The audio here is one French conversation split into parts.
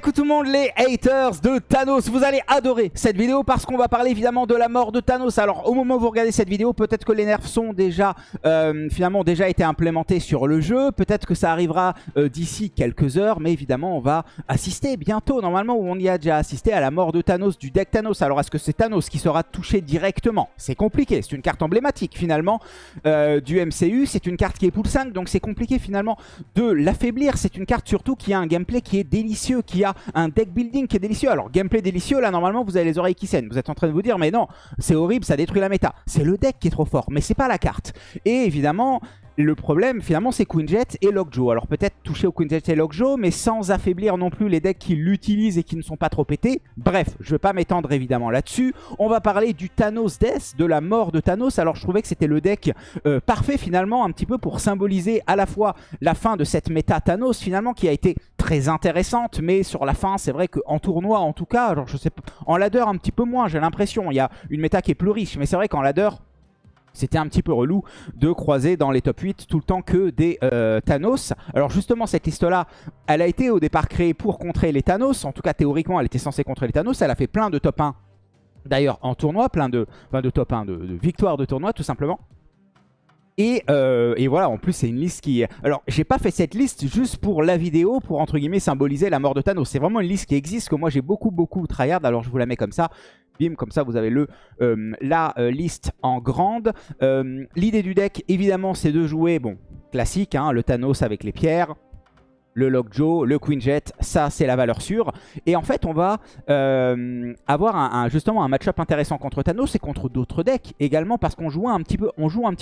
coucou tout le monde les haters de Thanos. Vous allez adorer cette vidéo parce qu'on va parler évidemment de la mort de Thanos. Alors au moment où vous regardez cette vidéo, peut-être que les nerfs sont déjà euh, finalement déjà été implémentés sur le jeu. Peut-être que ça arrivera euh, d'ici quelques heures Mais évidemment on va assister bientôt. Normalement où on y a déjà assisté à la mort de Thanos du deck Thanos. Alors est-ce que c'est Thanos qui sera touché directement? C'est compliqué, c'est une carte emblématique finalement euh, du MCU C'est une carte qui est pool 5 donc c'est compliqué finalement de l'affaiblir. C'est une carte surtout qui a un gameplay qui est délicieux, qui a un deck building qui est délicieux. Alors, gameplay délicieux, là, normalement, vous avez les oreilles qui saignent. Vous êtes en train de vous dire, mais non, c'est horrible, ça détruit la méta. C'est le deck qui est trop fort, mais c'est pas la carte. Et évidemment, le problème, finalement, c'est Queenjet et Lockjaw. Alors peut-être toucher au Queenjet et Lockjaw, mais sans affaiblir non plus les decks qui l'utilisent et qui ne sont pas trop pétés. Bref, je ne vais pas m'étendre évidemment là-dessus. On va parler du Thanos Death, de la mort de Thanos. Alors je trouvais que c'était le deck euh, parfait finalement, un petit peu pour symboliser à la fois la fin de cette méta Thanos finalement, qui a été très intéressante, mais sur la fin, c'est vrai qu'en tournoi en tout cas, en ladder un petit peu moins, j'ai l'impression. Il y a une méta qui est plus riche, mais c'est vrai qu'en ladder, c'était un petit peu relou de croiser dans les top 8 tout le temps que des euh, Thanos. Alors justement, cette liste-là, elle a été au départ créée pour contrer les Thanos. En tout cas, théoriquement, elle était censée contrer les Thanos. Elle a fait plein de top 1, d'ailleurs, en tournoi. Plein de, de top 1, de, de victoires de tournoi, tout simplement. Euh, et, voilà, en plus c'est une liste qui... Alors j'ai pas fait cette liste juste pour la vidéo, pour entre guillemets symboliser la mort de Thanos. C'est vraiment une liste qui existe, que moi j'ai beaucoup beaucoup tryhard, alors je vous la mets comme ça. Comme ça vous avez le, euh, la euh, liste en grande. L'idée du deck évidemment c'est de jouer, bon, classique, hein, le Thanos avec les pierres le Lockjaw, le Queenjet, ça c'est la valeur sûre. Et en fait on va euh, avoir justement un match-up intéressant contre Thanos et contre d'autres decks également parce qu'on joue un petit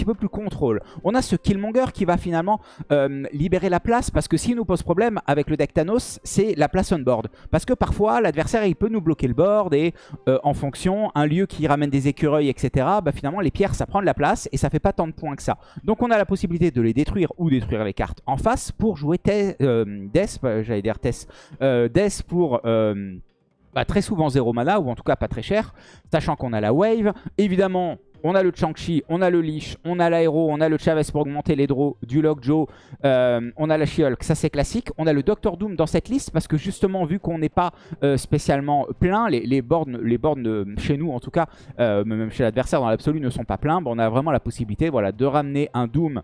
peu plus contrôle. On a ce Killmonger qui va finalement euh, libérer la place parce que s'il nous pose problème avec le deck Thanos, c'est la place on board. Parce que parfois l'adversaire il peut nous bloquer le board et euh, en fonction, un lieu qui ramène des écureuils etc. Bah, finalement les pierres ça prend de la place et ça fait pas tant de points que ça. Donc on a la possibilité de les détruire ou détruire les cartes en face pour jouer euh, Death, j'allais dire Tess, euh, Death pour euh, bah, très souvent 0 mana, ou en tout cas pas très cher, sachant qu'on a la Wave. Évidemment, on a le Chang-Chi, on a le Lich, on a l'Aéro, on a le Chavez pour augmenter les draws, du Lockjaw, euh, on a la She-Hulk, ça c'est classique. On a le Doctor Doom dans cette liste parce que justement, vu qu'on n'est pas spécialement plein, les, bornes, chez nous en tout cas, même chez l'adversaire dans l'absolu ne sont pas pleins, on a vraiment la possibilité voilà, de ramener un Doom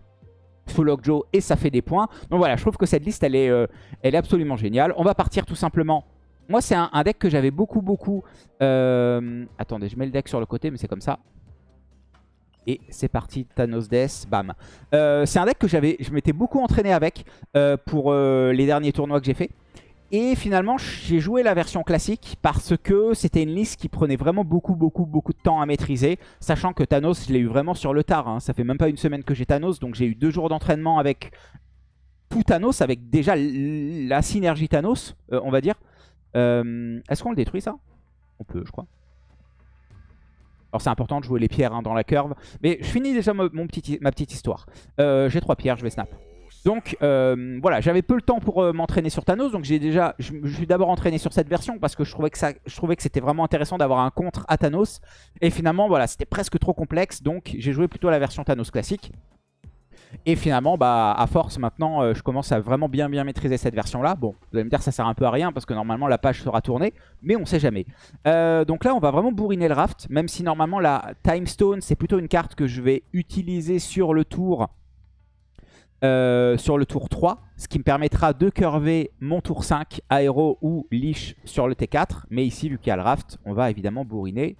full Joe et ça fait des points. Donc voilà, je trouve que cette liste, elle est, euh, elle est absolument géniale. On va partir tout simplement. Moi, c'est un, deck que j'avais beaucoup, beaucoup... Euh, attendez, je mets le deck sur le côté, mais c'est comme ça. Et c'est parti, Thanos Death, bam. Euh, c'est un deck que j'avais, je m'étais beaucoup entraîné avec pour les derniers tournois que j'ai fait. Et finalement, j'ai joué la version classique parce que c'était une liste qui prenait vraiment beaucoup, beaucoup, beaucoup de temps à maîtriser. Sachant que Thanos, je l'ai eu vraiment sur le tard. Hein. Ça fait même pas une semaine que j'ai Thanos, donc j'ai eu deux jours d'entraînement avec tout Thanos, avec déjà la synergie Thanos, euh, on va dire. Euh, est-ce qu'on le détruit ça? On peut, je crois. Alors c'est important de jouer les pierres hein, dans la curve. Mais je finis déjà ma petite histoire. Euh, j'ai trois pierres, je vais snap. Donc euh, voilà, j'avais peu le temps pour euh, m'entraîner sur Thanos, donc j'ai déjà, je, suis d'abord entraîné sur cette version parce que je trouvais que c'était vraiment intéressant d'avoir un contre à Thanos. Et finalement, voilà, c'était presque trop complexe, donc j'ai joué plutôt la version Thanos classique. Et finalement, bah, à force, maintenant, euh, je commence à vraiment bien bien maîtriser cette version-là. Bon, vous allez me dire ça sert un peu à rien parce que normalement la page sera tournée, mais on sait jamais. donc là, on va vraiment bourriner le raft, même si normalement la Time Stone, c'est plutôt une carte que je vais utiliser sur le tour euh, sur le tour 3, ce qui me permettra de curver mon tour 5, aéro ou liche sur le T4. Mais ici, vu qu'il y a le raft, on va évidemment bourriner.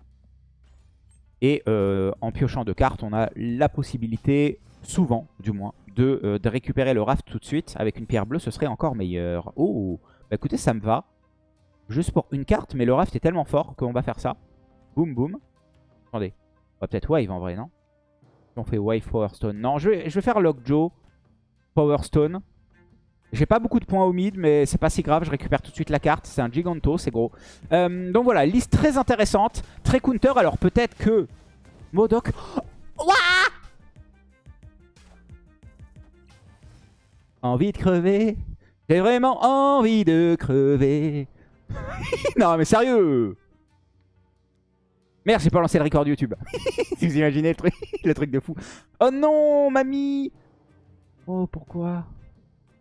Et euh, en piochant deux cartes, on a la possibilité, souvent du moins, de, euh, de, récupérer le raft tout de suite. Avec une pierre bleue, ce serait encore meilleur. Oh, bah écoutez, ça me va. Juste pour une carte, mais le raft est tellement fort qu'on va faire ça. Boum, boum. Attendez, on va peut-être wave en vrai, non? On fait wave Power Stone. Non, je vais, je vais faire Lockjaw. Power Stone. J'ai pas beaucoup de points au mid, mais c'est pas si grave. Je récupère tout de suite la carte. C'est un Giganto, c'est gros. Euh, donc voilà, liste très intéressante. Très counter. Alors peut-être que... Modoc... envie de crever. J'ai vraiment envie de crever. non mais sérieux Merde, j'ai pas lancé le record YouTube. vous imaginez le truc, le truc de fou. Oh non, mamie Oh, pourquoi?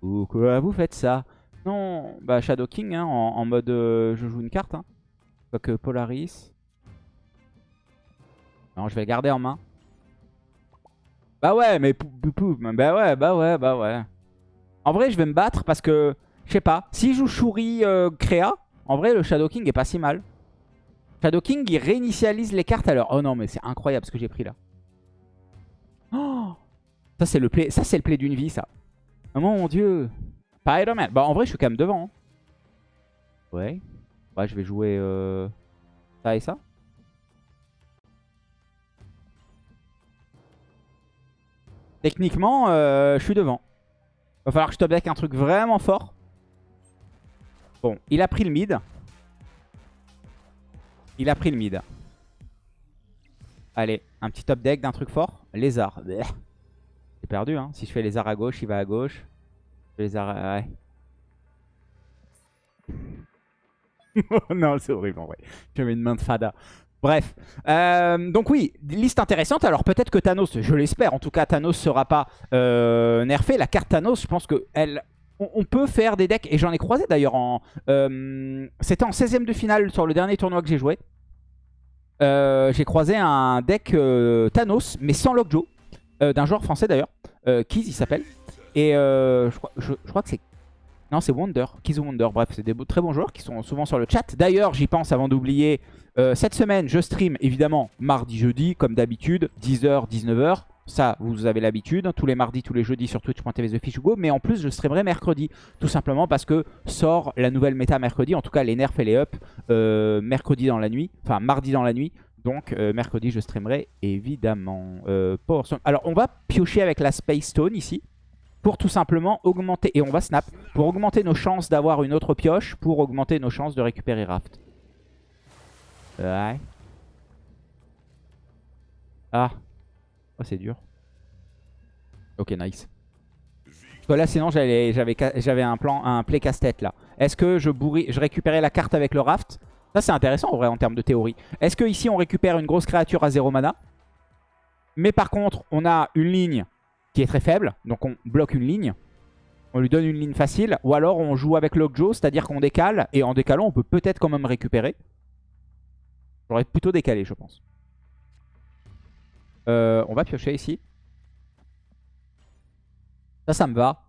Pourquoi vous faites ça? Non, bah Shadow King hein, en, mode euh, je joue une carte. Hein. que Polaris. Non, je vais le garder en main. Bah ouais, mais bah ouais, bah ouais, bah ouais. En vrai, je vais me battre parce que, je sais pas, s'il joue Shuri euh, Créa, en vrai, le Shadow King est pas si mal. Shadow King, il réinitialise les cartes à l'heure. Oh non, mais c'est incroyable ce que j'ai pris là. Oh ça, c'est le play, ça, c'est le play d'une vie, ça. Oh mon dieu. Spider-Man. Bah, en vrai, je suis quand même devant. Hein. Ouais. Ouais, je vais jouer euh, ça et ça. Techniquement, euh, je suis devant. Va falloir que je top deck un truc vraiment fort. Bon, il a pris le mid. Il a pris le mid. Allez, un petit top deck d'un truc fort. Lézard. Perdu, hein. Si je fais lézard à gauche, il va à gauche. Lézard... Ouais. non, c'est horrible en vrai. J'avais une main de fada. Bref, euh, donc oui, liste intéressante. Alors peut-être que Thanos, je l'espère, en tout cas Thanos sera pas euh, nerfé. La carte Thanos, je pense que elle, on, peut faire des decks, et j'en ai croisé d'ailleurs en... Euh, c'était en 16ème de finale sur le dernier tournoi que j'ai joué. j'ai croisé un deck Thanos, mais sans Lockjaw, d'un joueur français d'ailleurs, Kiz il s'appelle. Et je crois, je, crois que c'est non, c'est Wonder, Kiz Wonder. Bref, c'est des très bons joueurs qui sont souvent sur le chat. D'ailleurs, j'y pense avant d'oublier, euh, cette semaine, je stream évidemment mardi, jeudi, comme d'habitude, 10h, 19h. Ça, vous avez l'habitude, tous les mardis, tous les jeudis sur twitch.tv TheFishUgo. Mais en plus, je streamerai mercredi, tout simplement parce que sort la nouvelle méta mercredi. En tout cas, les nerfs et les ups euh, mercredi dans la nuit, enfin mardi dans la nuit. Donc euh, mercredi, je streamerai évidemment. Alors, on va piocher avec la Space Stone ici pour tout simplement augmenter, et on va snap, pour augmenter nos chances d'avoir une autre pioche, pour augmenter nos chances de récupérer Raft. Ouais. Ah. Oh, c'est dur. Ok, nice. Là, sinon, j'avais un plan, un play casse-tête là. Est-ce que je, bourris, je récupérais la carte avec le raft Ça, c'est intéressant en vrai en termes de théorie. Est-ce que ici on récupère une grosse créature à 0 mana? Mais par contre, on a une ligne qui est très faible. Donc on bloque une ligne. On lui donne une ligne facile. Ou alors on joue avec Lockjaw, c'est-à-dire qu'on décale. Et en décalant, on peut peut-être quand même récupérer. J'aurais plutôt décalé, je pense. Euh, on va piocher ici. Ça, ça me va.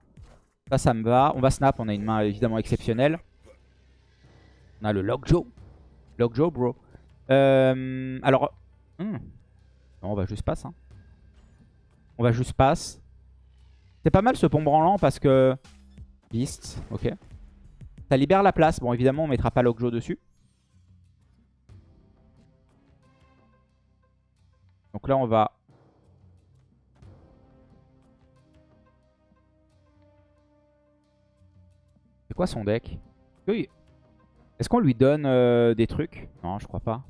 Ça, ça me va. On va snap. On a une main évidemment exceptionnelle. On a le Lockjaw. Lockjaw, bro. Euh, alors... Hmm. Non, on va juste passer. Hein. On va juste passe. C'est pas mal ce pont branlant parce que... Beast, ok. Ça libère la place. Bon, évidemment, on mettra pas Lockjaw dessus. Donc là, on va... C'est quoi son deck? Est-ce qu'on lui donne euh, des trucs? Non, je crois pas.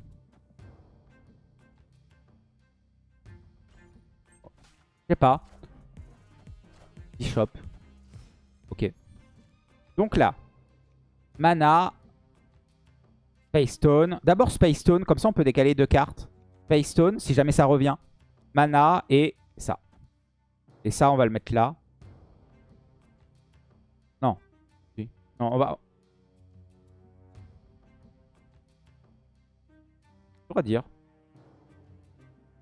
Je sais pas. Bishop. Ok. Donc là. Mana. Space Stone. D'abord Space Stone. Comme ça, on peut décaler deux cartes. Space Stone, si jamais ça revient. Mana et ça. Et ça, on va le mettre là. Non. Non, on va... Dire.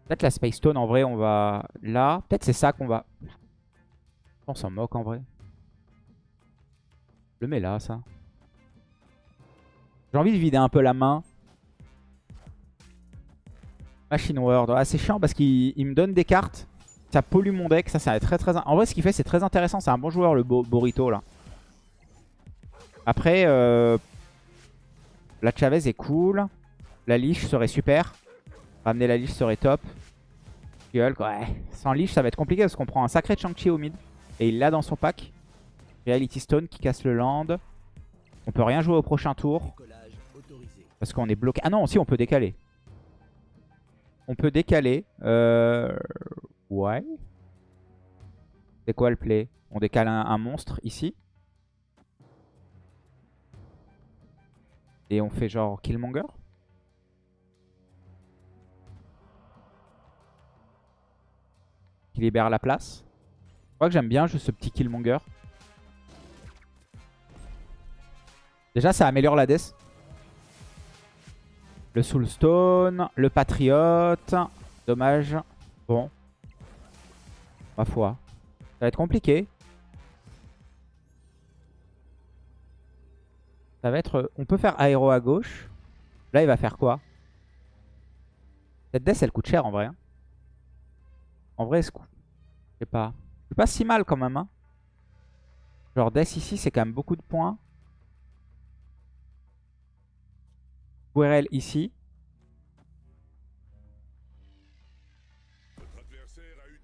Peut-être la Space Stone, en vrai, on va là. Peut-être c'est ça qu'on va... On s'en moque, en vrai. Le mets là, ça. J'ai envie de vider un peu la main. Machine World. Ah, c'est chiant parce qu'il me donne des cartes. Ça pollue mon deck. Ça, ça très très... En vrai, ce qu'il fait, c'est très intéressant. C'est un bon joueur, le Borito, là. Après, euh... la Chavez est cool. La Liche serait super. Ramener la liche serait top. ouais. Sans liche, ça va être compliqué parce qu'on prend un sacré Chang-Chi au mid. Et il l'a dans son pack. Reality Stone qui casse le land. On peut rien jouer au prochain tour. Parce qu'on est bloqué. Ah non, si, on peut décaler. On peut décaler. Euh... Ouais. C'est quoi le play? On décale un monstre ici. Et on fait genre Killmonger? Qui libère la place. Je crois que j'aime bien juste ce petit Killmonger. Déjà, ça améliore la death. Le Soulstone, le Patriote. Dommage. Bon. Ma foi. Ça va être compliqué. Ça va être... On peut faire aéro à gauche. Là, il va faire quoi? Cette death, elle coûte cher en vrai. En vrai, je sais pas. C'est pas si mal quand même. Hein. Genre, death ici, c'est quand même beaucoup de points. Guerel ici.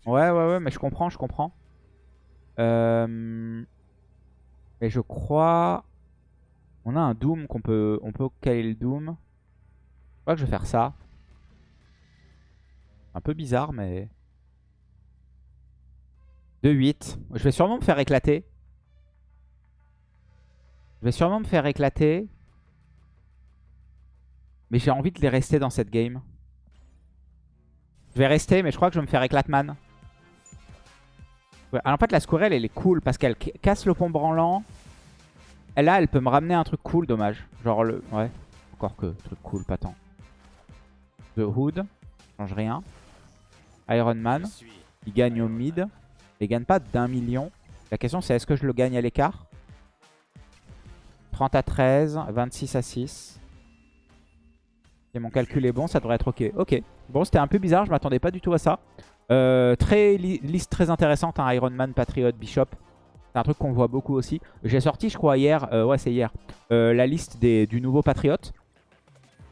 Ouais, ouais, ouais, mais je comprends, je comprends. Euh... Mais je crois... On a un Doom qu'on peut... On peut caler le Doom. Je crois que je vais faire ça. Un peu bizarre, mais... 2-8. Je vais sûrement me faire éclater. Je vais sûrement me faire éclater. Mais j'ai envie de les rester dans cette game. Je vais rester, mais je crois que je vais me faire éclatman. Ouais, alors en fait, la squirrel, elle est cool parce qu'elle casse le pont branlant. Et là, elle peut me ramener un truc cool, dommage. Genre le... Ouais, encore que truc cool, pas tant. The Hood, change rien. Iron Man, il gagne au mid. Il gagne pas d'un million. La question, c'est est-ce que je le gagne à l'écart? 30 à 13, 26 à 6. Et mon calcul est bon, ça devrait être ok. Ok. Bon, c'était un peu bizarre, je m'attendais pas du tout à ça. Euh, très liste très intéressante, hein, Iron Man, Patriot, Bishop. C'est un truc qu'on voit beaucoup aussi. J'ai sorti, je crois, hier, euh, ouais c'est hier, euh, la liste du nouveau Patriot.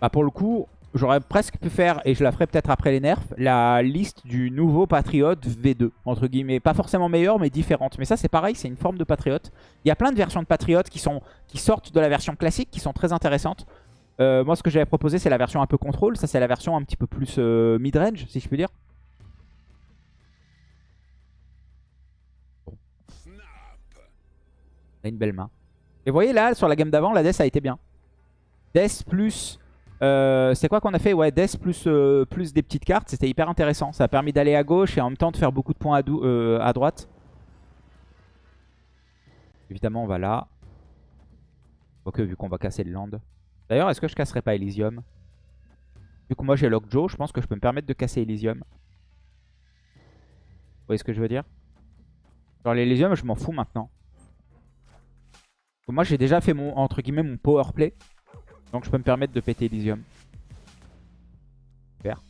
Bah, pour le coup, j'aurais presque pu faire, et je la ferai peut-être après les nerfs, la liste du nouveau Patriot V2, entre guillemets. Pas forcément meilleure, mais différente. Mais ça, c'est pareil, c'est une forme de Patriot. Il y a plein de versions de Patriot qui, sont, qui sortent de la version classique, qui sont très intéressantes. moi, ce que j'avais proposé, c'est la version un peu contrôle. Ça, c'est la version un petit peu plus mid-range, si je puis dire. une belle main. Et vous voyez là, sur la gamme d'avant, la Death a été bien. Death plus... Euh, c'est quoi qu'on a fait Ouais, Death plus, euh, plus des petites cartes. C'était hyper intéressant. Ça a permis d'aller à gauche et en même temps de faire beaucoup de points à, euh, droite. Évidemment, on va là. Ok, vu qu'on va casser le land. D'ailleurs, est-ce que je casserai pas Elysium? Vu que moi j'ai Lockjaw, je pense que je peux me permettre de casser Elysium. Vous voyez ce que je veux dire? Genre l'Elysium, je m'en fous maintenant. Moi j'ai déjà fait mon entre guillemets mon power play. Donc je peux me permettre de péter Elysium. Super.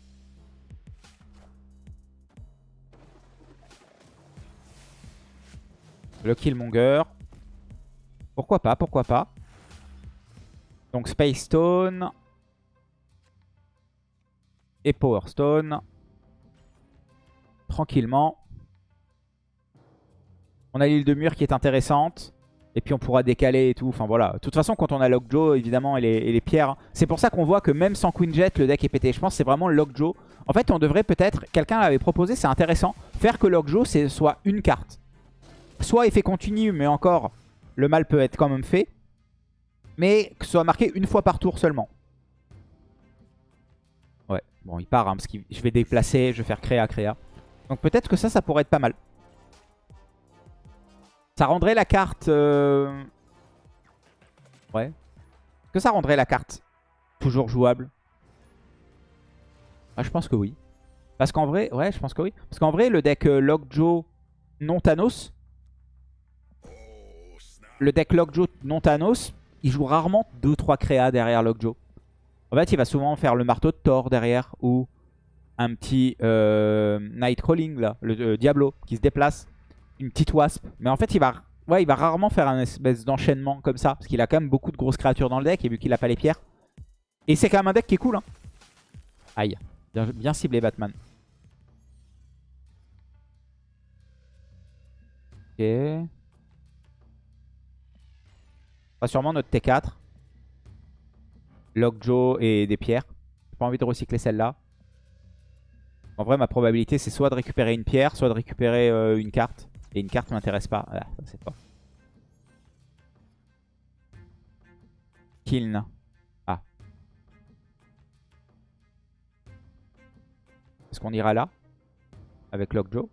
Le Killmonger. Pourquoi pas, pourquoi pas. Donc Space Stone. Et Power Stone. Tranquillement. On a l'île de mur qui est intéressante. Et puis on pourra décaler et tout. Enfin voilà. De toute façon, quand on a Lockjaw, évidemment, et les, pierres, c'est pour ça qu'on voit que même sans Queen Jet, le deck est pété. Je pense que c'est vraiment Lockjaw. En fait, on devrait peut-être, quelqu'un l'avait proposé, c'est intéressant, faire que Lockjaw, soit une carte. Soit effet continu, mais encore, le mal peut être quand même fait. Mais que ce soit marqué une fois par tour seulement. Ouais, bon, il part, hein, parce que je vais déplacer, je vais faire créa, créa. Donc peut-être que ça, ça pourrait être pas mal. Ça rendrait la carte... Euh, ouais. Est-ce que ça rendrait la carte toujours jouable? Ah, Je pense que oui. Parce qu'en vrai... Ouais, je pense que oui. Parce qu'en vrai, le deck euh, Lockjaw non Thanos... Le deck Lockjaw non Thanos, il joue rarement 2-3 créas derrière Lockjaw. En fait, il va souvent faire le marteau de Thor derrière ou un petit euh, Nightcrawling, là, le Diablo, qui se déplace une petite wasp. Mais en fait, il va, ouais, il va rarement faire un espèce d'enchaînement comme ça. Parce qu'il a quand même beaucoup de grosses créatures dans le deck. Et vu qu'il a pas les pierres. Et c'est quand même un deck qui est cool. Hein. Aïe. Bien, ciblé Batman. Ok. Va sûrement notre T4. Lockjaw et des pierres. J'ai pas envie de recycler celle-là. En vrai, ma probabilité, c'est soit de récupérer une pierre, soit de récupérer euh, une carte. Et une carte m'intéresse pas. Ah, c'est pas. Kiln. Ah. Est-ce qu'on ira là? Avec Lockjaw?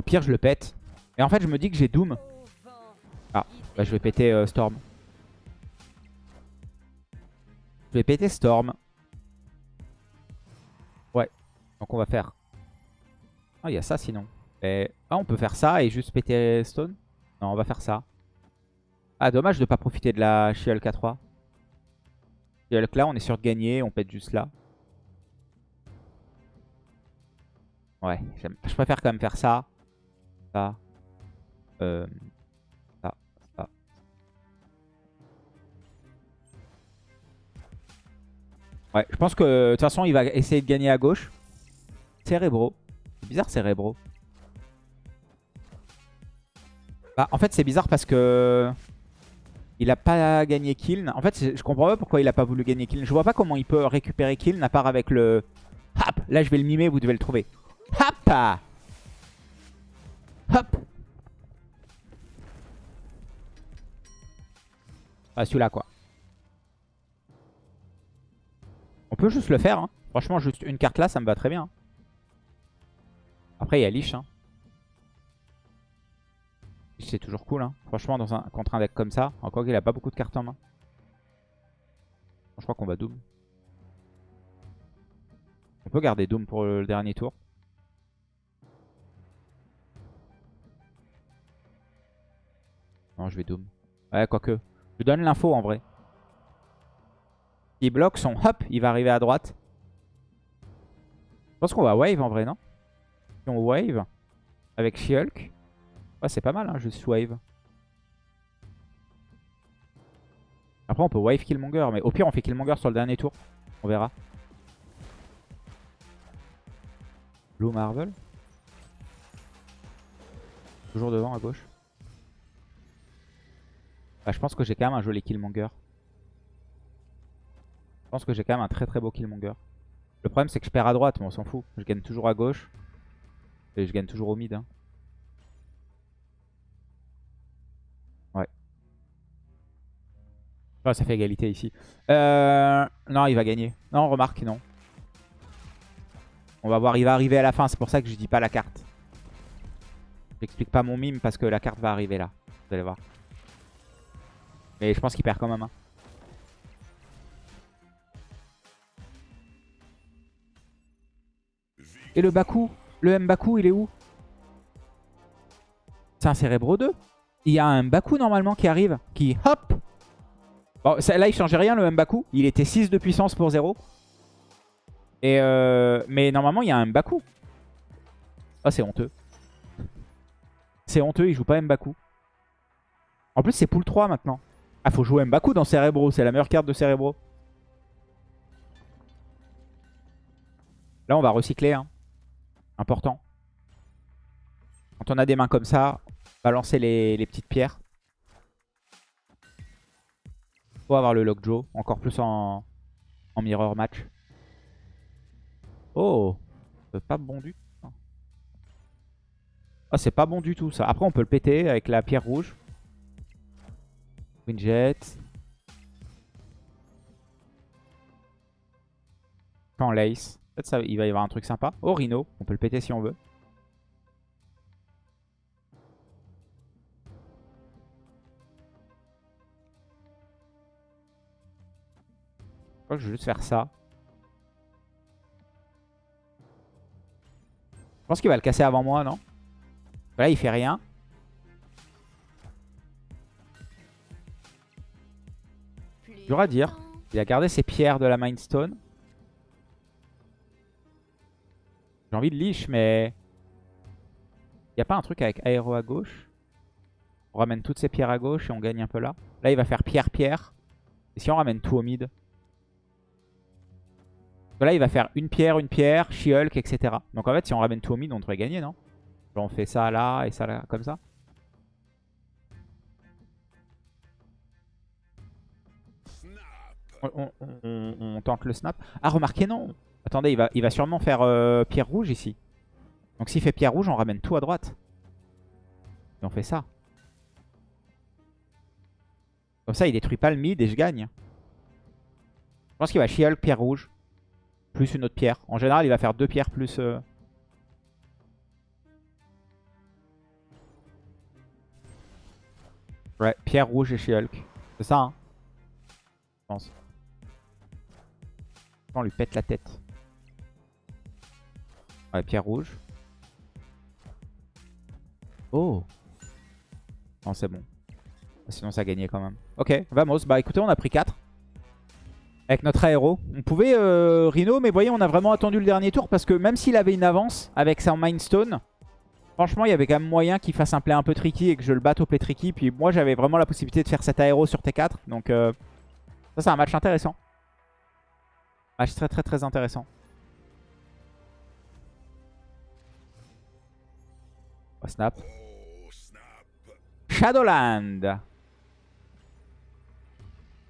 Au pire, je le pète. Et en fait, je me dis que j'ai Doom. Ah, bah, je vais péter euh, Storm. Je vais péter Storm. Ouais. Donc on va faire... Ah, il y a ça sinon. Et... Ah, on peut faire ça et juste péter Stone? Non, on va faire ça. Ah, dommage de pas profiter de la She-Hulk à 3. She-Hulk là, on est sûr de gagner. On pète juste là. Ouais, je préfère quand même faire ça. Ça. Euh, ça. Ça. Ouais, je pense que de toute façon, il va essayer de gagner à gauche. Cérébro. C'est bizarre, Cérébro. Bah, en fait, c'est bizarre parce que... Il a pas gagné kill. En fait, je comprends pas pourquoi il a pas voulu gagner kill. Je vois pas comment il peut récupérer kill, à part avec le... Hop Là, je vais le mimer, vous devez le trouver. Hop Hop Ah, celui-là, quoi. On peut juste le faire. Hein. Franchement, juste une carte là, ça me va très bien. Après, il y a Lich. Hein. C'est toujours cool. Hein. Franchement, dans un, contre un deck comme ça, encore qu'il a pas beaucoup de cartes en main. Je crois qu'on va Doom. On peut garder Doom pour le dernier tour. Non, je vais Doom. Ouais, quoique. Je donne l'info en vrai. Il bloque son hop, il va arriver à droite. Je pense qu'on va wave en vrai, non? Si on wave avec She-Hulk. Ouais, c'est pas mal, hein, juste wave. Après, on peut wave Killmonger, mais au pire, on fait Killmonger sur le dernier tour. On verra. Blue Marvel. Toujours devant à gauche. Bah, je pense que j'ai quand même un joli Killmonger. Je pense que j'ai quand même un très très beau Killmonger. Le problème c'est que je perds à droite, mais on s'en fout. Je gagne toujours à gauche. Et je gagne toujours au mid. Hein. Ouais. Oh, ça fait égalité ici. Euh... Non, il va gagner. Non, remarque, non. On va voir, il va arriver à la fin. C'est pour ça que je dis pas la carte. J'explique pas mon mime parce que la carte va arriver là. Vous allez voir. Mais je pense qu'il perd quand même. Hein. Et le Baku Le Mbaku, il est où? C'est un Cérébro 2 Il y a un Baku normalement qui arrive, qui hop Bon, là il changeait rien le Mbaku. Il était 6 de puissance pour 0. Et euh, mais normalement il y a un Mbaku. Oh c'est honteux. C'est honteux, il joue pas Mbaku. En plus c'est pool 3 maintenant. Ah, faut jouer Mbaku dans Cerebro. C'est la meilleure carte de Cerebro. Là, on va recycler. Hein. Important. Quand on a des mains comme ça, balancer les, les petites pierres. Faut avoir le Lockjaw. Encore plus en, en mirror match. Oh Pas bon du. Ah, c'est pas bon du tout ça. Après, on peut le péter avec la pierre rouge. Jet. Quand Lace. Peut-être il va y avoir un truc sympa. Oh, Rhino. On peut le péter si on veut. Je crois que je vais juste faire ça. Je pense qu'il va le casser avant moi, non? Là, il fait rien. À dire. Il a gardé ses pierres de la Mindstone. J'ai envie de leash, mais... Il a pas un truc avec aéro à gauche? On ramène toutes ces pierres à gauche et on gagne un peu là. Là, il va faire pierre-pierre. Et si on ramène tout au mid? Là, il va faire une pierre, une pierre, She-Hulk, etc. Donc en fait, si on ramène tout au mid, on devrait gagner, non? On fait ça là et ça là, comme ça. on, tente le snap. Ah, remarquez, non. Attendez, il va, il va sûrement faire euh, pierre rouge ici. Donc s'il fait pierre rouge, on ramène tout à droite. Et on fait ça. Comme ça, il détruit pas le mid et je gagne. Je pense qu'il va she pierre rouge. Plus une autre pierre. En général, il va faire deux pierres plus... Euh, ouais, pierre rouge et she C'est ça, hein Je pense. On lui pète la tête. Ouais, pierre rouge. Oh Non, c'est bon. Sinon, ça gagnait quand même. Ok, vamos. Bah écoutez, on a pris 4. Avec notre aéro. On pouvait euh, Rhino, mais voyez, on a vraiment attendu le dernier tour parce que même s'il avait une avance avec son Mindstone, franchement, il y avait quand même moyen qu'il fasse un play un peu tricky et que je le batte au play tricky. Puis moi, j'avais vraiment la possibilité de faire cet aéro sur T4. Donc euh, ça, c'est un match intéressant. Match très très très intéressant. Oh, snap. Shadowland.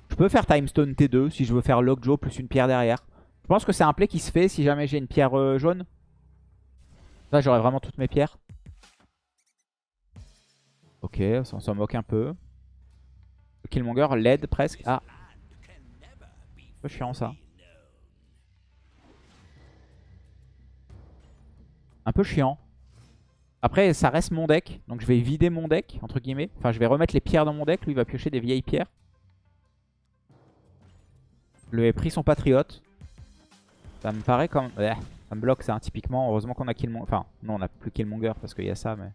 Je peux faire Timestone T2 si je veux faire Lockjaw plus une pierre derrière. Je pense que c'est un play qui se fait si jamais j'ai une pierre euh, jaune. Là, j'aurai vraiment toutes mes pierres. Ok, on s'en moque un peu. Killmonger, LED presque. Ah. Un peu chiant ça. Un peu chiant. Après, ça reste mon deck. Donc je vais vider mon deck, entre guillemets. Enfin, je vais remettre les pierres dans mon deck. Lui, il va piocher des vieilles pierres. Le ai pris son patriote. Ça me paraît comme... ça me bloque ça, typiquement. Heureusement qu'on a Killmonger. Enfin, non, on n'a plus Killmonger parce qu'il y a ça, mais...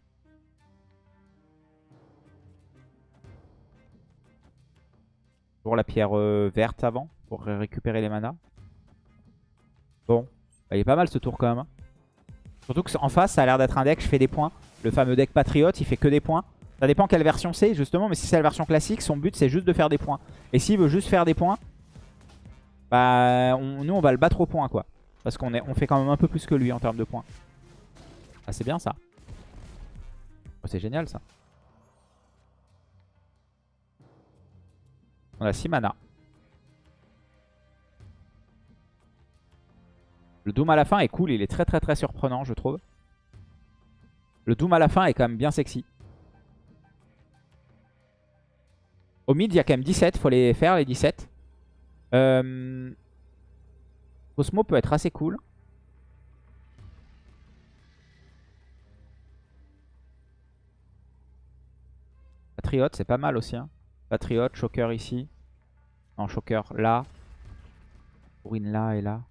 Pour la pierre euh, verte avant, pour récupérer les manas. Bon, il est pas mal ce tour quand même. Hein. Surtout qu'en face, ça a l'air d'être un deck, je fais des points. Le fameux deck patriote, il fait que des points. Ça dépend quelle version c'est, justement. Mais si c'est la version classique, son but, c'est juste de faire des points. Et s'il veut juste faire des points, bah, nous, on va le battre au point, quoi. Parce qu'on on fait quand même un peu plus que lui en termes de points. Ah, c'est bien, ça. Oh, c'est génial, ça. On a 6 mana. Le Doom à la fin est cool, il est très très très surprenant je trouve. Le Doom à la fin est quand même bien sexy. Au mid il y a quand même 17, faut les faire les 17. Euh... Cosmo peut être assez cool. Patriote c'est pas mal aussi. Hein. Patriote, Shocker ici. Non, Shocker là. Ruin là et là.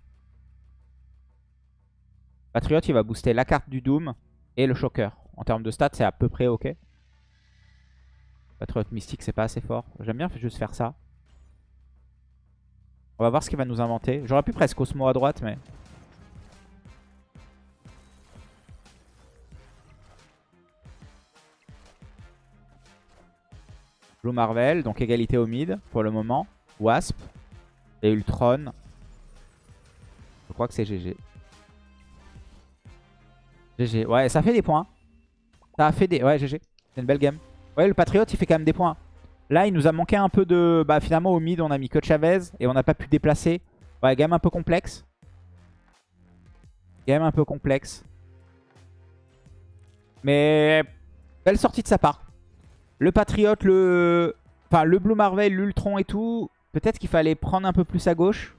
Patriote, il va booster la carte du Doom et le Shocker. En termes de stats, c'est à peu près ok. Patriote Mystique, c'est pas assez fort. J'aime bien juste faire ça. On va voir ce qu'il va nous inventer. J'aurais pu presque Osmo à droite, mais... Blue Marvel, donc égalité au mid pour le moment. Wasp et Ultron. Je crois que c'est GG. GG. Ouais, ça fait des points. Ça a fait des... Ouais, GG. C'est une belle game. Ouais, le Patriote, il fait quand même des points. Là, il nous a manqué un peu de... Bah, finalement, au mid, on a mis que Chavez. Et on n'a pas pu déplacer. Ouais, game un peu complexe. Game un peu complexe. Mais... Belle sortie de sa part. Le Patriote, le... Enfin, le Blue Marvel, l'Ultron et tout. Peut-être qu'il fallait prendre un peu plus à gauche.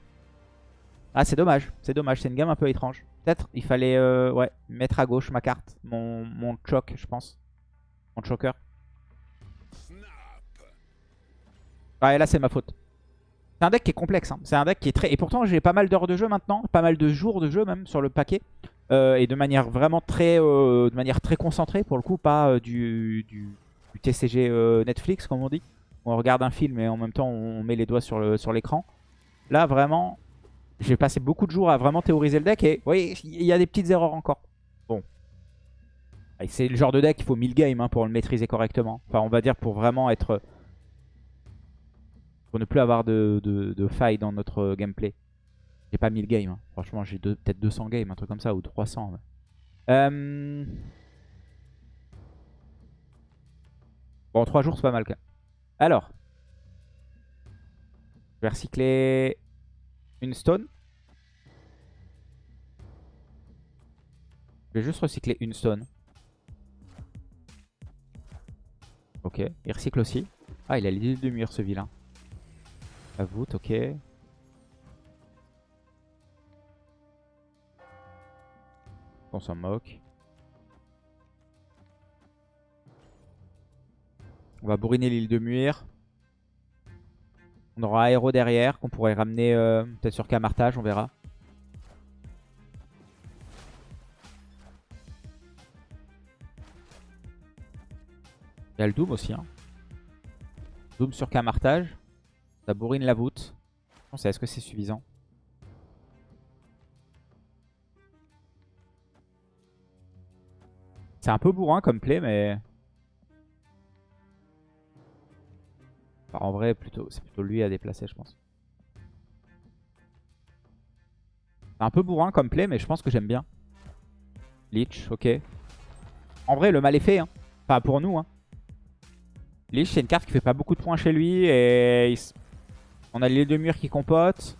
Ah, c'est dommage. C'est dommage. C'est une game un peu étrange. Peut-être il fallait euh, ouais, mettre à gauche ma carte. Mon, mon choc, je pense. Mon choker. Ah, et là, c'est ma faute. C'est un deck qui est complexe. Hein. C'est un deck qui est très... Et pourtant, j'ai pas mal d'heures de jeu maintenant. Pas mal de jours de jeu même sur le paquet. Euh, et de manière vraiment très, euh, de manière très concentrée pour le coup. Pas du, du, du, TCG Netflix comme on dit. On regarde un film et en même temps on met les doigts sur l'écran. Sur Là, vraiment, j'ai passé beaucoup de jours à vraiment théoriser le deck et oui, il y a des petites erreurs encore. Bon. C'est le genre de deck, il faut 1000 games hein, pour le maîtriser correctement. Enfin, on va dire pour vraiment être... Pour ne plus avoir de, de, failles dans notre gameplay. J'ai pas 1000 games. Hein. Franchement, j'ai peut-être 200 games, un truc comme ça, ou 300. Euh... Bon, 3 jours, c'est pas mal. Alors. Je vais recycler une stone. Je vais juste recycler une stone. Ok, il recycle aussi. Ah, il a l'idée de mur ce vilain. La voûte, ok. On s'en moque. On va bourriner l'île de Muir. On aura Aéro derrière qu'on pourrait ramener euh, peut-être sur Camartage, on verra. Il y a le Doom aussi. Hein. Doom sur Camartage. Ça bourrine la voûte. Est-ce que c'est suffisant? C'est un peu bourrin comme play, mais... en vrai, c'est plutôt lui à déplacer, je pense. C'est un peu bourrin comme play, mais je pense que j'aime bien. Lich, ok. En vrai, le mal est fait. Hein. Enfin, pour nous. Hein. Lich, c'est une carte qui fait pas beaucoup de points chez lui. Et on a les deux murs qui compotent.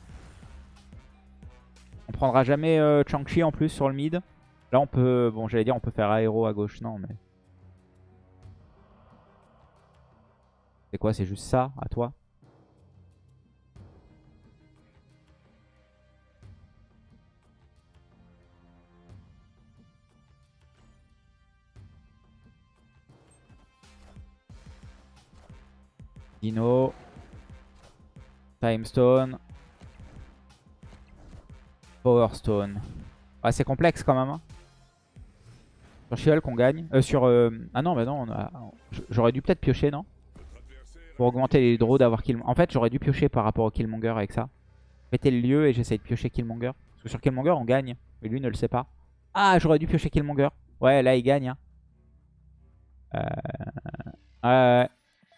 On prendra jamais euh, Chang-Chi en plus sur le mid. Là, on peut... Bon, j'allais dire, on peut faire aéro à gauche. Non, mais... C'est quoi? C'est juste ça, à toi? Dino. Timestone. Power Stone. Ah, c'est complexe quand même. Hein. Sur Shield qu'on gagne. Euh, sur... Euh, ah non, bah non, j'aurais dû peut-être piocher, non? Pour augmenter les draws d'avoir kill... En fait, j'aurais dû piocher par rapport au Killmonger avec ça. Péter le lieu et j'essaye de piocher Killmonger. Parce que sur Killmonger, on gagne. Mais lui ne le sait pas. Ah, j'aurais dû piocher Killmonger. Ouais, là, il gagne. Hein. Euh...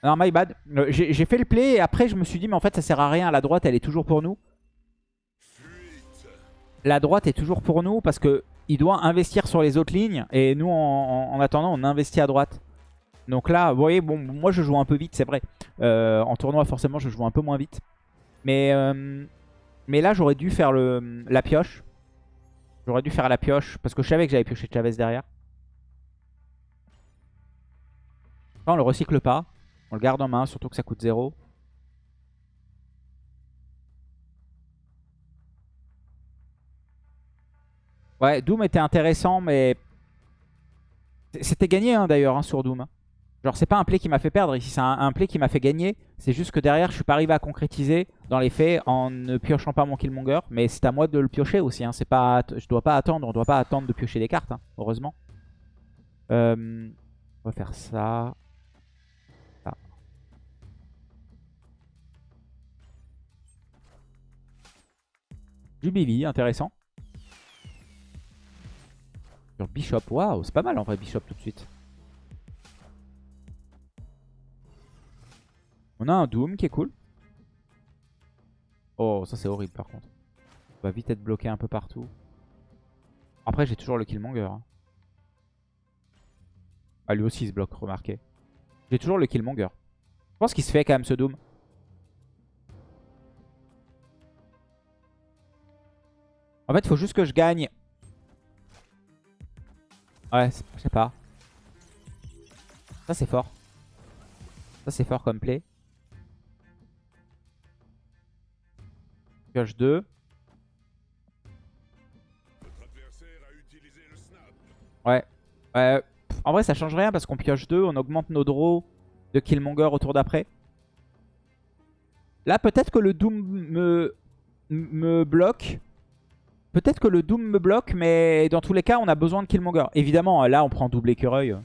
Non, my bad. Euh, j'ai fait le play et après je me suis dit mais en fait ça sert à rien. La droite elle est toujours pour nous. La droite est toujours pour nous parce que il doit investir sur les autres lignes. Et nous en, attendant on investit à droite. Donc là vous voyez bon moi je joue un peu vite c'est vrai. Euh, en tournoi forcément je joue un peu moins vite. Mais, euh, là j'aurais dû faire la pioche. J'aurais dû faire la pioche parce que je savais que j'avais pioché Chavez derrière. on le recycle pas. On le garde en main, surtout que ça coûte 0. Ouais, Doom était intéressant, mais... C'était gagné hein, d'ailleurs hein, sur Doom. Genre c'est pas un play qui m'a fait perdre ici, c'est un, play qui m'a fait gagner. C'est juste que derrière je suis pas arrivé à concrétiser dans les faits en ne piochant pas mon Killmonger. Mais c'est à moi de le piocher aussi, hein. pas, je dois pas attendre, on doit pas attendre de piocher des cartes, hein, heureusement. Euh, on va faire ça. Du Billy, intéressant. Sur Bishop, waouh, c'est pas mal en vrai Bishop tout de suite. On a un Doom qui est cool. Oh, ça c'est horrible par contre. On va vite être bloqué un peu partout. Après, j'ai toujours le Killmonger. Hein. Ah, lui aussi il se bloque, remarquez. J'ai toujours le Killmonger. Je pense qu'il se fait quand même ce Doom. En fait, faut juste que je gagne. Ouais, je sais pas. Ça, c'est fort. Ça, c'est fort comme play. Pioche 2. Ouais. En vrai, ça change rien parce qu'on pioche 2. On augmente nos draws de Killmonger au tour d'après. Là, peut-être que le Doom me, bloque. Peut-être que le Doom me bloque, mais dans tous les cas, on a besoin de Killmonger. Évidemment, là, on prend double écureuil.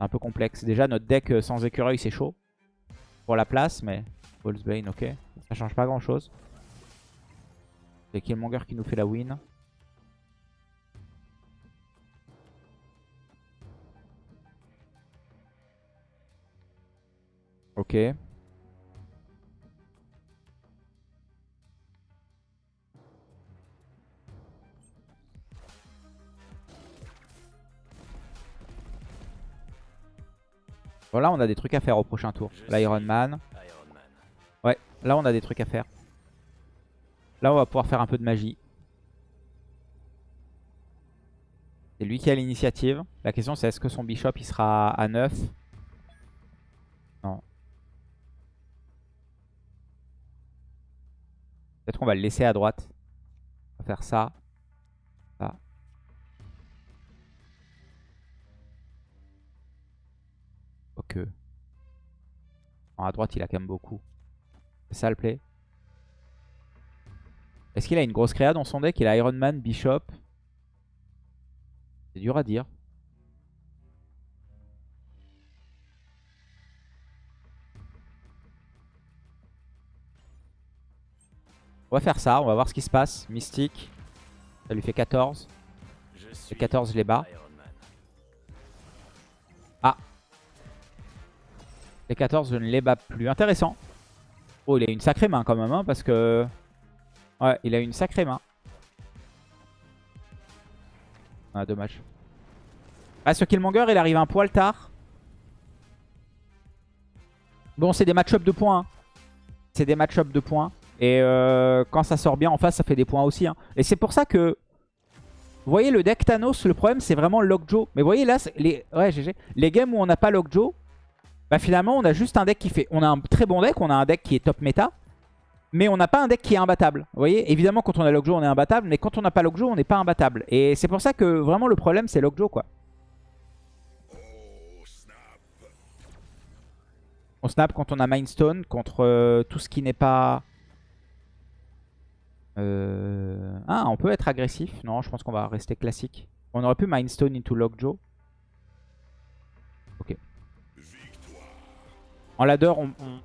Un peu complexe. Déjà, notre deck euh, sans écureuil, c'est chaud. Pour la place, mais... Bane, ok. Ça change pas grand-chose. C'est Killmonger qui nous fait la win. Ok. Bon, là, on a des trucs à faire au prochain tour. L'Iron Man. Ouais, là, on a des trucs à faire. Là, on va pouvoir faire un peu de magie. C'est lui qui a l'initiative. La question, c'est est-ce que son bishop, il sera à 9 Non. Peut-être qu'on va le laisser à droite. On va faire ça. Ok. Non, à droite, il a quand même beaucoup. Ça le play? Est-ce qu'il a une grosse créa dans son deck Il a Iron Man, Bishop? C'est dur à dire. On va faire ça, on va voir ce qui se passe. Mystique. Ça lui fait 14. Les 14, je les bats. Ah. Les 14, je ne les bats plus. Intéressant. Oh, il a une sacrée main quand même, hein, parce que... Ouais, il a une sacrée main. Ah, dommage. Ah, ce Killmonger, il arrive un poil tard. Bon, c'est des match-up de points. Hein. C'est des match-up de points. Et euh, quand ça sort bien en face, ça fait des points aussi. Hein. Et c'est pour ça que... Vous voyez, le deck Thanos, le problème, c'est vraiment Lockjaw. Mais vous voyez, là, les... Ouais, GG. Les games où on n'a pas Lockjaw, bah finalement, on a juste un deck qui fait... On a un très bon deck, on a un deck qui est top méta. Mais on n'a pas un deck qui est imbattable. Vous voyez Évidemment, quand on a Lockjaw, on est imbattable. Mais quand on n'a pas Lockjaw, on n'est pas imbattable. Et c'est pour ça que vraiment le problème, c'est Lockjaw, quoi. On snap quand on a Mindstone, contre euh, tout ce qui n'est pas... Euh... Ah, on peut être agressif. Non, je pense qu'on va rester classique. On aurait pu Mindstone into Lockjaw. Ok. En ladder,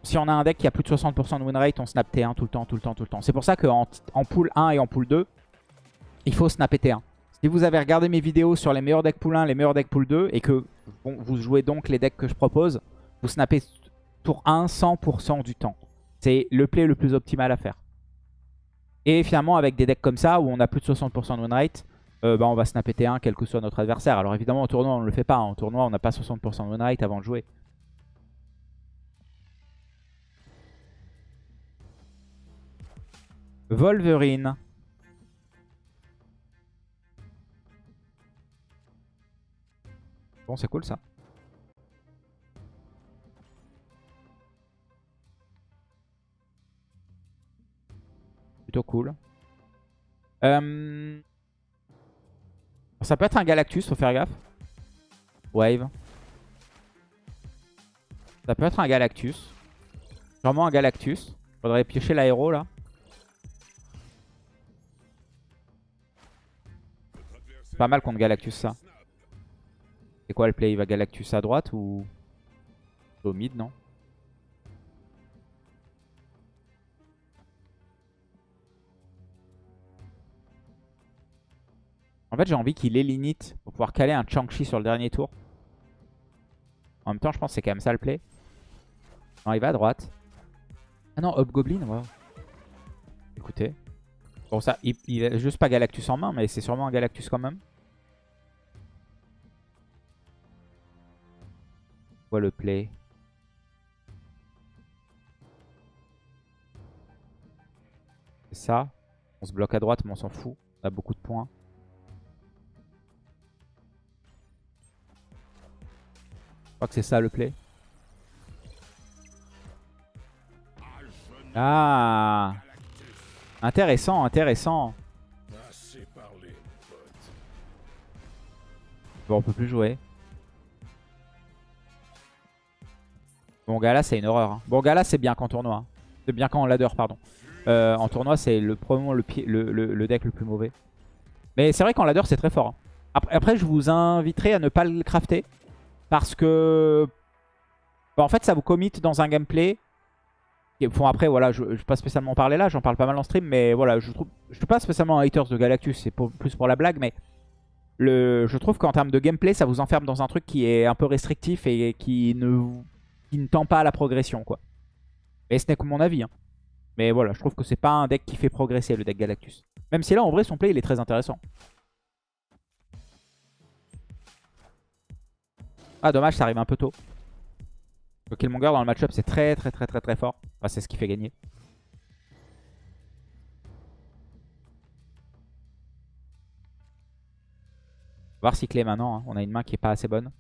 si on a un deck qui a plus de 60% de win rate, on snap T1 tout le temps, tout le temps, tout le temps. C'est pour ça qu'en en pool 1 et en pool 2, il faut snapper T1. Si vous avez regardé mes vidéos sur les meilleurs decks pool 1, les meilleurs decks pool 2, et que vous jouez donc les decks que je propose, vous snappez tour 1 100% du temps. C'est le play le plus optimal à faire. Et finalement, avec des decks comme ça, où on a plus de 60% de win rate, euh, bah, on va snapper T1 quel que soit notre adversaire. Alors évidemment, en tournoi, on ne le fait pas. En tournoi, on n'a pas 60% de win rate avant de jouer. Wolverine. Bon, c'est cool ça. Plutôt cool. Euh, ça peut être un Galactus, faut faire gaffe. Wave. Ça peut être un Galactus. Sûrement un Galactus. Faudrait piocher l'aéro là. Pas mal contre Galactus ça. C'est quoi le play? Il va Galactus à droite ou au mid, non? En fait, j'ai envie qu'il élinite pour pouvoir caler un Chang-Chi sur le dernier tour. En même temps, je pense que c'est quand même ça le play. Non, il va à droite. Ah non, Hobgoblin, wow. Écoutez. Bon, ça, il, il a juste pas Galactus en main, mais c'est sûrement un Galactus quand même. Le play? C'est ça? On se bloque à droite, mais on s'en fout. On a beaucoup de points. Je crois que c'est ça le play. Ah Intéressant, intéressant. Bon, on peut plus jouer. Bon, Gala, c'est une horreur. Hein. Bon, Gala, c'est bien qu'en tournoi. Hein. C'est bien qu'en ladder, pardon. Euh, en tournoi, c'est le, probablement le, deck le plus mauvais. Mais c'est vrai qu'en ladder, c'est très fort. Hein. Après, après, je vous inviterai à ne pas le crafter. Parce que... Bah, en fait, ça vous commit dans un gameplay. Bon, après, voilà, je ne vais pas spécialement parler là. J'en parle pas mal en stream. Mais voilà, je trouve... Je suis pas spécialement un haters de Galactus. C'est plus pour la blague. Mais le, je trouve qu'en termes de gameplay, ça vous enferme dans un truc qui est un peu restrictif et qui ne qui ne tend pas à la progression, quoi. Et ce n'est que mon avis. Hein. Mais voilà, je trouve que c'est pas un deck qui fait progresser le deck Galactus. Même si là, en vrai, son play, il est très intéressant. Ah, dommage, ça arrive un peu tôt. Le Killmonger dans le match-up, c'est très très très très très fort. c'est ce qui fait gagner. On va recycler maintenant. Hein. On a une main qui est pas assez bonne.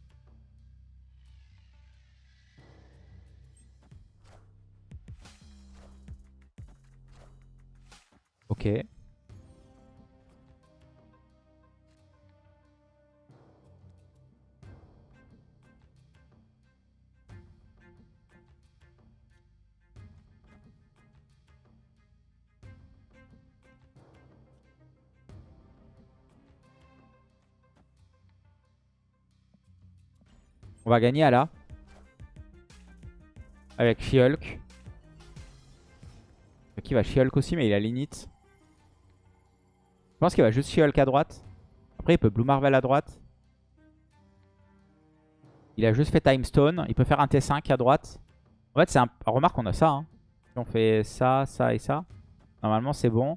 Ok. On va gagner à la. Avec She-Hulk. Qui va She-Hulk aussi, mais il a l'init. Je pense qu'il va juste She-Hulk à droite. Après, il peut Blue Marvel à droite. Il a juste fait Time Stone. Il peut faire un T5 à droite. En fait, c'est un... Remarque, on a ça. Hein. Si on fait ça, ça et ça, normalement, c'est bon.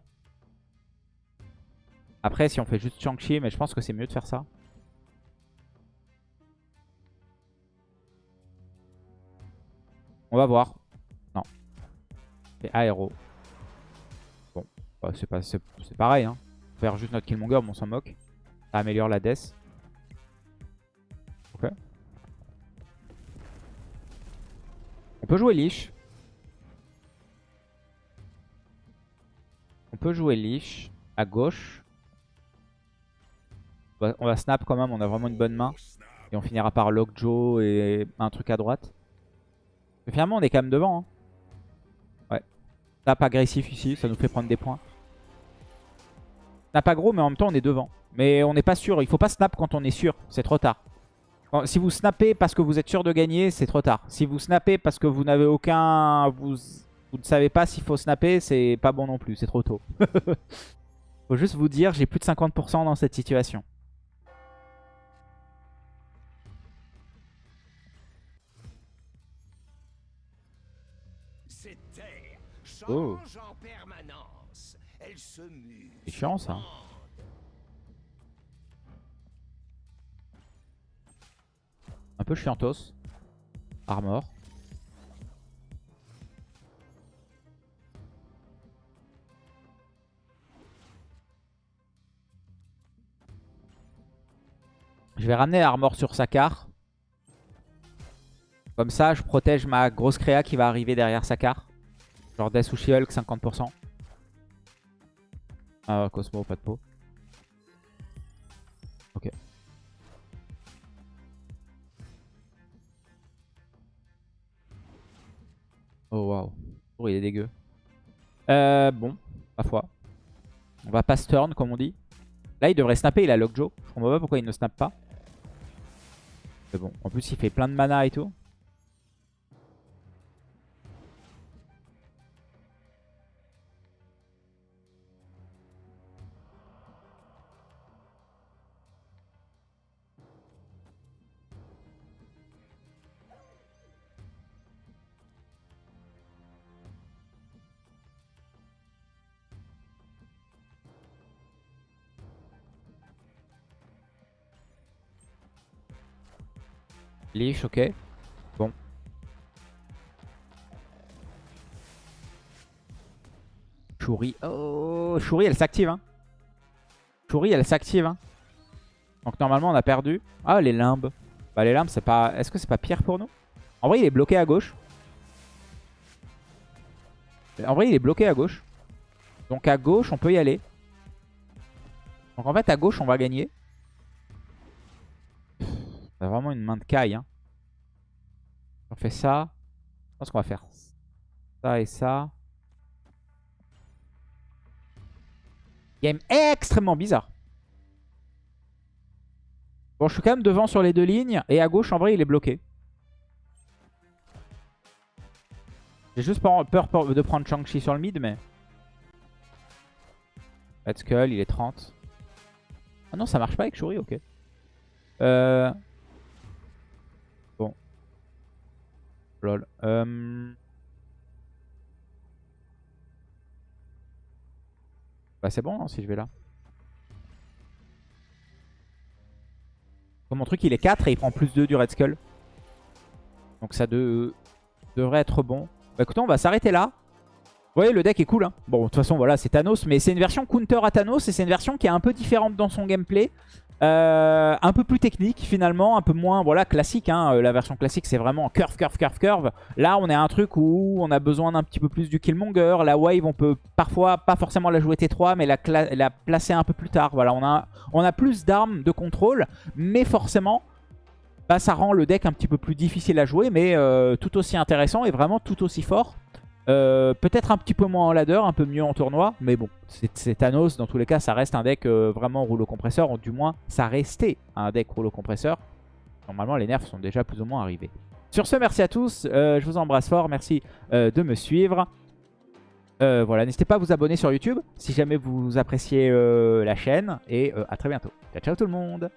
Après, si on fait juste Shang-Chi, mais je pense que c'est mieux de faire ça. On va voir. Non. C'est aéro. Bon, bah, c'est pareil. Hein. Faire juste notre Killmonger, mais on s'en moque. Ça améliore la death. Ok. On peut jouer Lich. On peut jouer Lich à gauche. On va, snap quand même, on a vraiment une bonne main. Et on finira par Lockjaw et un truc à droite. Mais finalement, on est quand même devant. Hein. Ouais. Snap agressif ici, ça nous fait prendre des points. Snap gros, mais en même temps, on est devant. Mais on n'est pas sûr, il faut pas snap quand on est sûr, c'est trop tard. Si vous snappez parce que vous êtes sûr de gagner, c'est trop tard. Si vous snappez parce que vous n'avez aucun... Vous, vous ne savez pas s'il faut snapper, c'est pas bon non plus, c'est trop tôt. faut juste vous dire, j'ai plus de 50% dans cette situation. Oh. C'est chiant ça. Un peu chiantos. Armor. Je vais ramener Armor sur Sakar. Comme ça, je protège ma grosse créa qui va arriver derrière Sakar. Genre Death ou She-Hulk, 50%. Ah, Cosmo, pas de peau. Ok. Oh waouh. Oh, il est dégueu. Euh, bon, ma foi. On va pass turn, comme on dit. Là, il devrait snapper, il a Lockjaw. Je comprends pas pourquoi il ne snap pas. Mais bon, en plus, il fait plein de mana et tout. Lich, ok. Bon. Shuri. Oh, Shuri, elle s'active. Hein. Elle s'active. Hein. Donc normalement, on a perdu. Ah, les limbes. Bah, les limbes, c'est pas... Est-ce que c'est pas pire pour nous? En vrai, il est bloqué à gauche. En vrai, il est bloqué à gauche. Donc à gauche, on peut y aller. Donc en fait, à gauche, on va gagner vraiment une main de caille. Hein. On fait ça. Je pense qu'on va faire ça et ça. Game extrêmement bizarre. Bon, je suis quand même devant sur les deux lignes. Et à gauche, en vrai, il est bloqué. J'ai juste peur, de prendre Shang-Chi sur le mid, mais... Red Skull, il est 30. Ah non, ça marche pas avec Shuri, ok. Euh... Euh, bah c'est bon hein, si je vais là. mon truc il est 4 et il prend plus 2 du Red Skull. Donc ça devrait être bon. Bah écoutez on va s'arrêter là. Vous voyez le deck est cool hein. Bon de toute façon voilà c'est Thanos mais c'est une version counter à Thanos et c'est une version qui est un peu différente dans son gameplay. Euh, un peu plus technique finalement, un peu moins voilà classique. Hein. Euh, la version classique c'est vraiment curve, curve, curve, curve. Là on est à un truc où on a besoin d'un petit peu plus du Killmonger. La wave on peut parfois pas forcément la jouer T3 mais la, la placer un peu plus tard. Voilà, on a, on a plus d'armes de contrôle mais forcément bah, ça rend le deck un petit peu plus difficile à jouer mais euh, tout aussi intéressant et vraiment tout aussi fort. Euh, peut-être un petit peu moins en ladder, un peu mieux en tournoi. Mais bon, c'est Thanos. Dans tous les cas, ça reste un deck euh, vraiment rouleau compresseur. Ou du moins, ça restait un deck rouleau compresseur. normalement les nerfs sont déjà plus ou moins arrivés. Sur ce, merci à tous. je vous embrasse fort. Merci de me suivre. voilà, n'hésitez pas à vous abonner sur YouTube si jamais vous appréciez la chaîne. Et à très bientôt. Ciao, ciao tout le monde